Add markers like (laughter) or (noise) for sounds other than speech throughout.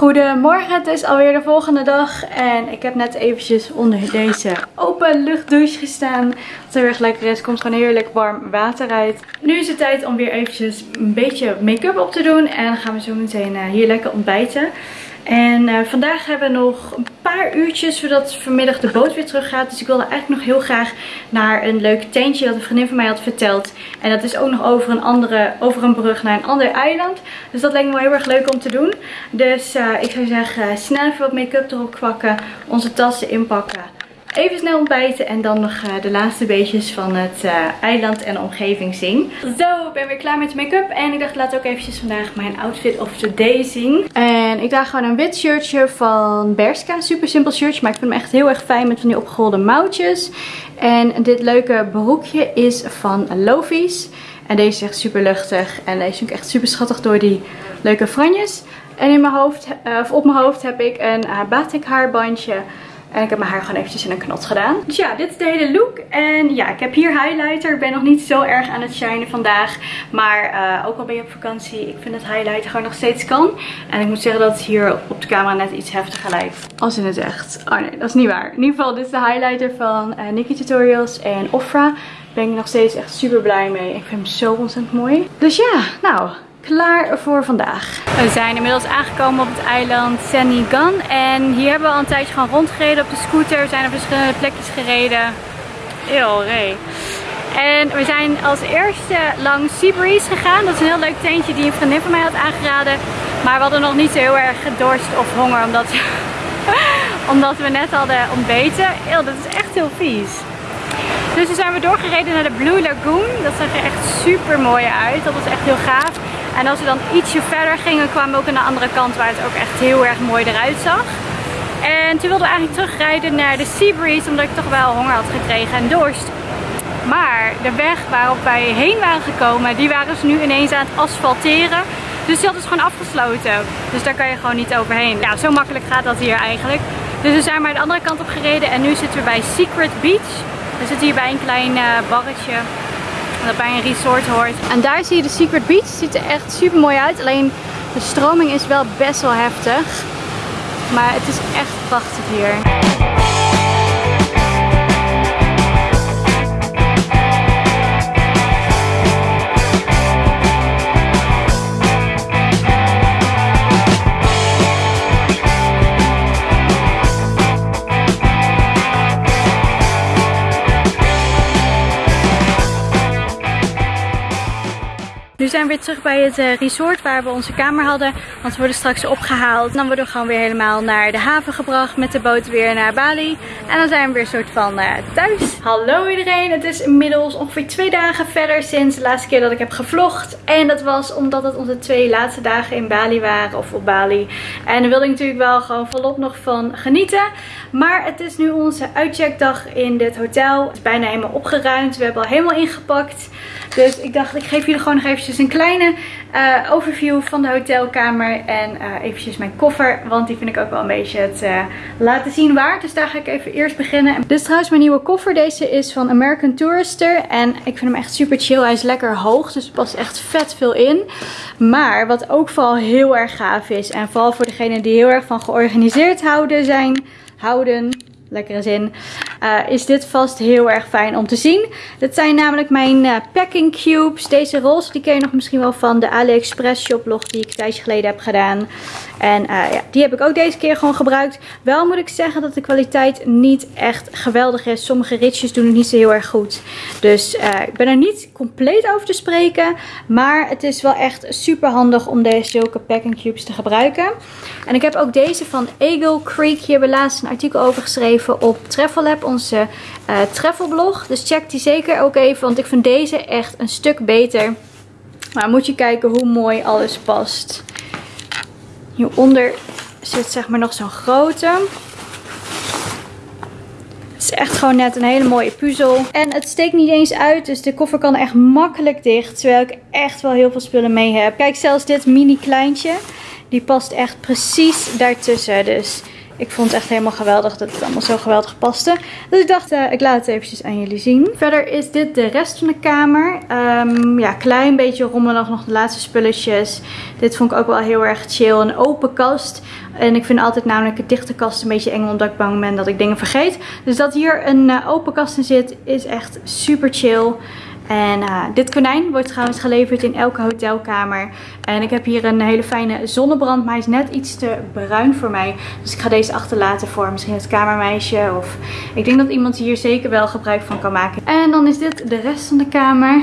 Goedemorgen, het is alweer de volgende dag en ik heb net eventjes onder deze open luchtdouche gestaan. Wat heel erg lekker is, komt gewoon heerlijk warm water uit. Nu is het tijd om weer eventjes een beetje make-up op te doen en gaan we zo meteen eh, hier lekker ontbijten. En uh, vandaag hebben we nog een paar uurtjes voordat vanmiddag de boot weer terug gaat. Dus ik wilde eigenlijk nog heel graag naar een leuk tentje dat een vriendin van mij had verteld. En dat is ook nog over een, andere, over een brug naar een ander eiland. Dus dat leek me wel heel erg leuk om te doen. Dus uh, ik zou zeggen, snel even wat make-up erop kwakken. Onze tassen inpakken. Even snel ontbijten en dan nog uh, de laatste beetjes van het eiland en omgeving zien. Zo, ik ben weer klaar met make-up. En ik dacht, laat ook eventjes vandaag mijn outfit of the day zien. En ik draag gewoon een wit shirtje van Berska. Super simpel shirtje, maar ik vind hem echt heel erg fijn met van die opgerolde mouwtjes. En dit leuke broekje is van Lofies. En deze is echt super luchtig. En deze vind ik echt super schattig door die leuke franjes. En in mijn hoofd, uh, of op mijn hoofd heb ik een batik haarbandje. En ik heb mijn haar gewoon eventjes in een knot gedaan. Dus ja, dit is de hele look. En ja, ik heb hier highlighter. Ik ben nog niet zo erg aan het shinen vandaag. Maar uh, ook al ben je op vakantie, ik vind dat highlighter gewoon nog steeds kan. En ik moet zeggen dat het hier op de camera net iets heftiger lijkt. Als in het echt. Oh nee, dat is niet waar. In ieder geval, dit is de highlighter van uh, Nikki Tutorials en Ofra. Ben ik nog steeds echt super blij mee. Ik vind hem zo ontzettend mooi. Dus ja, nou, klaar voor vandaag. We zijn inmiddels aangekomen op het eiland Senigan. En hier hebben we al een tijdje gewoon rondgereden op de scooter. We zijn op verschillende plekjes gereden. Heel ree. En we zijn als eerste langs Seabreeze gegaan. Dat is een heel leuk tentje die een vriendin van mij had aangeraden. Maar we hadden nog niet zo heel erg dorst of honger. Omdat, (laughs) omdat we net hadden ontbeten. Eeuw, dat is echt heel vies. Dus toen zijn we doorgereden naar de Blue Lagoon. Dat zag er echt super mooi uit. Dat was echt heel gaaf. En als we dan ietsje verder gingen, kwamen we ook aan de andere kant waar het ook echt heel erg mooi eruit zag. En toen wilden we eigenlijk terugrijden naar de Seabreeze, omdat ik toch wel honger had gekregen en dorst. Maar de weg waarop wij heen waren gekomen, die waren ze nu ineens aan het asfalteren. Dus hadden ze gewoon afgesloten. Dus daar kan je gewoon niet overheen. Ja, zo makkelijk gaat dat hier eigenlijk. Dus we zijn maar de andere kant op gereden en nu zitten we bij Secret Beach. We zitten hier bij een klein uh, barretje dat bij een resort hoort. En daar zie je de Secret Beach. Ziet er echt super mooi uit. Alleen de stroming is wel best wel heftig. Maar het is echt prachtig hier. Zijn we weer terug bij het eh, resort waar we onze kamer hadden. Want we worden straks opgehaald. Dan worden we gewoon weer helemaal naar de haven gebracht met de boot weer naar Bali. En dan zijn we weer soort van uh, thuis. Hallo iedereen. Het is inmiddels ongeveer twee dagen verder sinds de laatste keer dat ik heb gevlogd. En dat was omdat het onze twee laatste dagen in Bali waren. Of op Bali. En daar wilde ik natuurlijk wel gewoon volop nog van genieten. Maar het is nu onze uitcheckdag in dit hotel. Het is bijna helemaal opgeruimd. We hebben al helemaal ingepakt. Dus ik dacht, ik geef jullie gewoon nog eventjes een kleine uh, overview van de hotelkamer. En uh, eventjes mijn koffer. Want die vind ik ook wel een beetje het uh, laten zien waard. Dus daar ga ik even eerst beginnen. Dit is trouwens mijn nieuwe koffer. Deze is van American Tourister. En ik vind hem echt super chill. Hij is lekker hoog. Dus er past echt vet veel in. Maar wat ook vooral heel erg gaaf is. En vooral voor degenen die heel erg van georganiseerd houden zijn. Houden lekkere zin, uh, is dit vast heel erg fijn om te zien. Dit zijn namelijk mijn uh, packing cubes. Deze roze die ken je nog misschien wel van de AliExpress shoplog die ik een tijdje geleden heb gedaan. En uh, ja, die heb ik ook deze keer gewoon gebruikt. Wel moet ik zeggen dat de kwaliteit niet echt geweldig is. Sommige ritjes doen het niet zo heel erg goed. Dus ik ben er niet compleet over te spreken. Maar het is wel echt super handig om deze zulke packing cubes te gebruiken. En ik heb ook deze van Eagle Creek. Hier hebben we laatst een artikel over geschreven op Travel onze uh, travelblog. Dus check die zeker ook even, want ik vind deze echt een stuk beter. Maar moet je kijken hoe mooi alles past. Hieronder zit zeg maar nog zo'n grote. Het is echt gewoon net een hele mooie puzzel. En het steekt niet eens uit, dus de koffer kan echt makkelijk dicht. Terwijl ik echt wel heel veel spullen mee heb. Kijk, zelfs dit mini kleintje, die past echt precies daartussen. Dus ik vond het echt helemaal geweldig dat het allemaal zo geweldig paste. Dus ik dacht, uh, ik laat het eventjes aan jullie zien. Verder is dit de rest van de kamer. Um, ja, klein beetje rommelig, nog de laatste spulletjes. Dit vond ik ook wel heel erg chill. Een open kast. En ik vind altijd namelijk een dichte kast een beetje eng, omdat ik bang ben dat ik dingen vergeet. Dus dat hier een uh, open kast in zit, is echt super chill. En uh, dit konijn wordt trouwens geleverd in elke hotelkamer. En ik heb hier een hele fijne zonnebrand. Maar hij is net iets te bruin voor mij. Dus ik ga deze achterlaten voor misschien het kamermeisje. Of ik denk dat iemand hier zeker wel gebruik van kan maken. En dan is dit de rest van de kamer.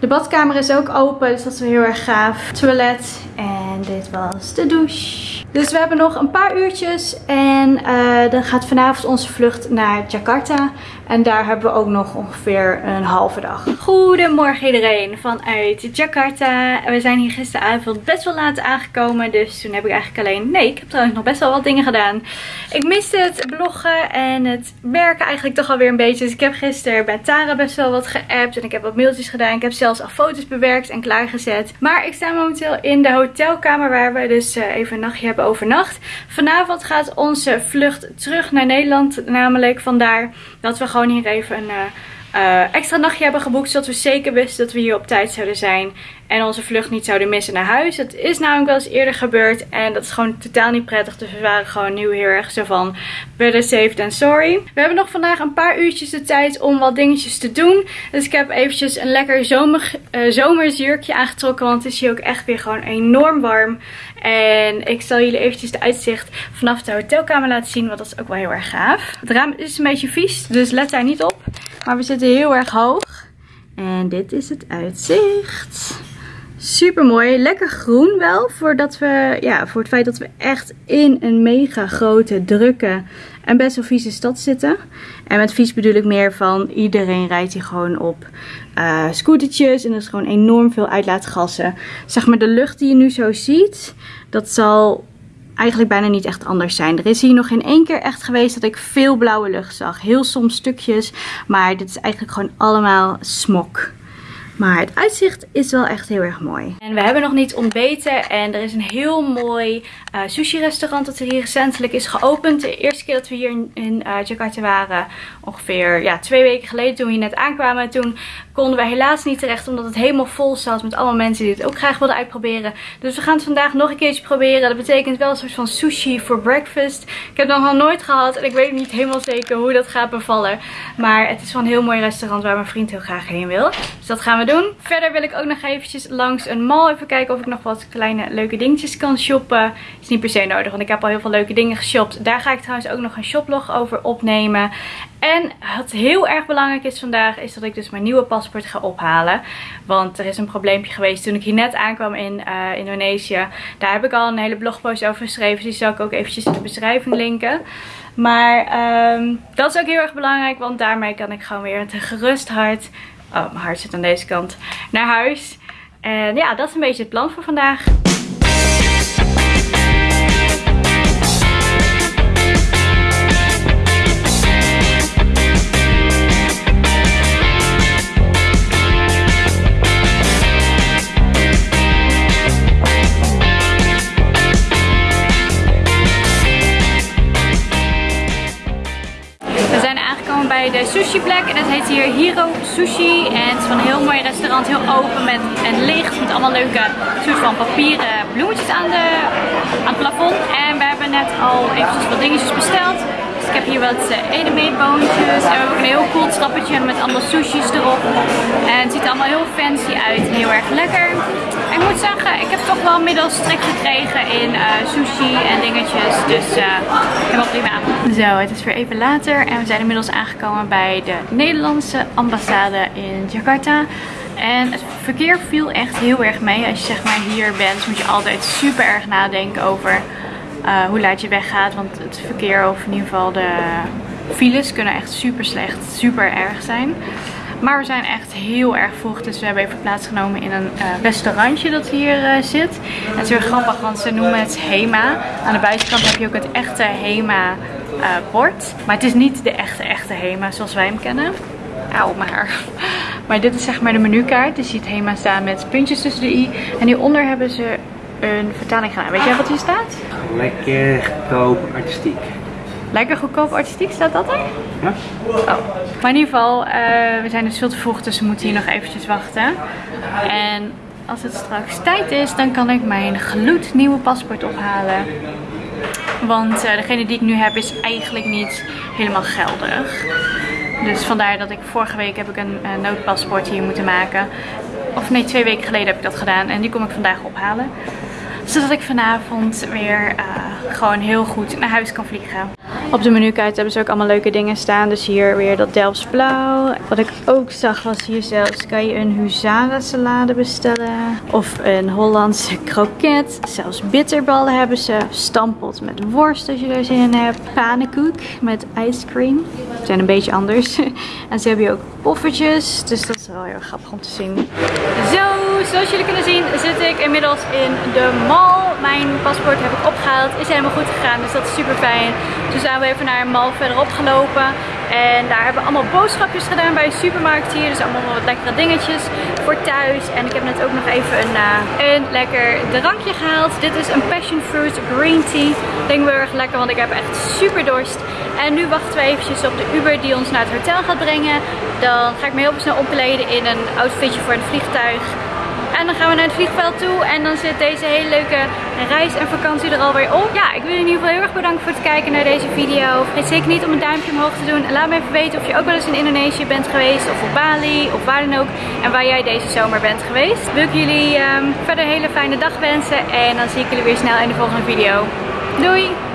De badkamer is ook open, dus dat is wel heel erg gaaf. Toilet en dit was de douche. Dus we hebben nog een paar uurtjes en uh, dan gaat vanavond onze vlucht naar Jakarta. En daar hebben we ook nog ongeveer een halve dag. Goedemorgen iedereen vanuit Jakarta. We zijn hier gisteravond best wel laat aangekomen. Dus toen heb ik eigenlijk alleen... Nee, ik heb trouwens nog best wel wat dingen gedaan. Ik miste het bloggen en het werken eigenlijk toch alweer een beetje. Dus ik heb gisteren bij Tara best wel wat geappt. En ik heb wat mailtjes gedaan. Ik heb zelfs al foto's bewerkt en klaargezet. Maar ik sta momenteel in de hotelkamer waar we dus uh, even een nachtje hebben overnacht. Vanavond gaat onze vlucht terug naar Nederland. Namelijk vandaar dat we gewoon hier even een... Uh, extra nachtje hebben geboekt. Zodat we zeker wisten dat we hier op tijd zouden zijn. En onze vlucht niet zouden missen naar huis. Het is namelijk wel eens eerder gebeurd. En dat is gewoon totaal niet prettig. Dus we waren gewoon nu heel erg zo van better safe than sorry. We hebben nog vandaag een paar uurtjes de tijd om wat dingetjes te doen. Dus ik heb eventjes een lekker zomer, zomersjurkje aangetrokken. Want het is hier ook echt weer gewoon enorm warm. En ik zal jullie eventjes de uitzicht vanaf de hotelkamer laten zien. Want dat is ook wel heel erg gaaf. Het raam is een beetje vies. Dus let daar niet op. Maar we zitten heel erg hoog. En dit is het uitzicht. Super mooi. Lekker groen wel. Voordat we, ja, voor het feit dat we echt in een mega grote, drukke en best wel vieze stad zitten. En met vies bedoel ik meer van iedereen rijdt hier gewoon op uh, scootertjes. En er is gewoon enorm veel uitlaatgassen. Zeg maar de lucht die je nu zo ziet, dat zal eigenlijk bijna niet echt anders zijn. Er is hier nog geen één keer echt geweest dat ik veel blauwe lucht zag. Heel soms stukjes, maar dit is eigenlijk gewoon allemaal smok. Maar het uitzicht is wel echt heel erg mooi. En we hebben nog niet ontbeten. En er is een heel mooi uh, sushi restaurant dat er hier recentelijk is geopend. De eerste keer dat we hier in, uh, Jakarta waren. Ongeveer ja, twee weken geleden toen we hier net aankwamen. Toen konden we helaas niet terecht. Omdat het helemaal vol zat met allemaal mensen die het ook graag wilden uitproberen. Dus we gaan het vandaag nog een keertje proberen. Dat betekent wel een soort van sushi voor breakfast. Ik heb dat nog nooit gehad. En ik weet niet helemaal zeker hoe dat gaat bevallen. Maar het is wel een heel mooi restaurant waar mijn vriend heel graag heen wil. Dus dat gaan we doen. Verder wil ik ook nog eventjes langs een mall even kijken of ik nog wat kleine leuke dingetjes kan shoppen. Is niet per se nodig, want ik heb al heel veel leuke dingen geshopt. Daar ga ik trouwens ook nog een shoplog over opnemen. En wat heel erg belangrijk is vandaag, is dat ik dus mijn nieuwe paspoort ga ophalen. Want er is een probleempje geweest toen ik hier net aankwam in uh, Indonesië. Daar heb ik al een hele blogpost over geschreven. Dus die zal ik ook eventjes in de beschrijving linken. Maar um, dat is ook heel erg belangrijk, want daarmee kan ik gewoon weer met een gerust hart Oh, mijn hart zit aan deze kant. Naar huis. En ja, dat is een beetje het plan voor vandaag. Hier Hiro Sushi. En het is een heel mooi restaurant. Heel open met, en licht. Met allemaal leuke soort van papieren bloemetjes aan, de, aan het plafond. En we hebben net al eventjes wat dingetjes besteld. Dus ik heb hier wat uh, edemeetboontjes. En ook een heel cool trappetje met allemaal sushis erop. En het ziet er allemaal heel fancy uit. Heel erg lekker. En ik moet zeggen, ik heb toch wel inmiddels trek gekregen in uh, sushi en dingetjes. Dus uh, helemaal prima. Zo, het is weer even later en we zijn inmiddels aangekomen bij de Nederlandse ambassade in Jakarta. En het verkeer viel echt heel erg mee. Als je zeg maar hier bent, moet je altijd super erg nadenken over uh, hoe laat je weggaat. Want het verkeer, of in ieder geval de files, kunnen echt super slecht, super erg zijn. Maar we zijn echt heel erg vroeg. Dus we hebben even plaatsgenomen in een uh, restaurantje dat hier uh, zit. Het is heel grappig, want ze noemen het Hema. Aan de buitenkant heb je ook het echte Hema bord. Maar het is niet de echte, echte Hema zoals wij hem kennen. Auw, maar. (laughs) Maar dit is zeg maar de menukaart. Je ziet Hema staan met puntjes tussen de i. En hieronder hebben ze een vertaling gedaan. Weet jij wat hier staat? Lekker, goedkoop, artistiek. Lekker goedkoop artistiek, staat dat er? Ja. Oh. Maar in ieder geval, uh, we zijn dus veel te vroeg, dus we moeten hier nog eventjes wachten. En als het straks tijd is, dan kan ik mijn gloednieuwe paspoort ophalen. Want uh, degene die ik nu heb is eigenlijk niet helemaal geldig. Dus vandaar dat ik vorige week heb ik een uh, noodpaspoort hier moeten maken. Of nee, twee weken geleden heb ik dat gedaan. En die kom ik vandaag ophalen. Zodat ik vanavond weer uh, gewoon heel goed naar huis kan vliegen. Op de menukaart hebben ze ook allemaal leuke dingen staan. Dus hier weer dat Delfts blauw. Wat ik ook zag was hier zelfs kan je een huzara salade bestellen. Of een Hollandse kroket. Zelfs bitterballen hebben ze. Stampot met worst als je er zin in hebt. Pannenkoek met ice cream. Zijn een beetje anders. (laughs) en ze hebben hier ook poffertjes. Dus dat is wel heel grappig om te zien. Zo, zoals jullie kunnen zien zit ik inmiddels in de mall. Mijn paspoort heb ik opgehaald. Is helemaal goed gegaan. Dus dat is super fijn. Dus zijn we even naar een mal verderop gelopen. En daar hebben we allemaal boodschapjes gedaan bij een supermarkt hier. Dus allemaal wat lekkere dingetjes voor thuis. En ik heb net ook nog even een, uh, een lekker drankje gehaald. Dit is een passion fruit green tea. Denk wel erg lekker, want ik heb echt super dorst. En nu wachten we eventjes op de Uber die ons naar het hotel gaat brengen. Dan ga ik me heel snel omkleden in een outfitje voor een vliegtuig. En dan gaan we naar het vliegveld toe. En dan zit deze hele leuke reis en vakantie er alweer op. Ja, ik wil in ieder geval heel erg bedanken voor het kijken naar deze video. Vergeet zeker niet om een duimpje omhoog te doen. En laat me even weten of je ook wel eens in Indonesië bent geweest. Of op Bali. Of waar dan ook. En waar jij deze zomer bent geweest. Wil ik jullie um, verder een hele fijne dag wensen. En dan zie ik jullie weer snel in de volgende video. Doei!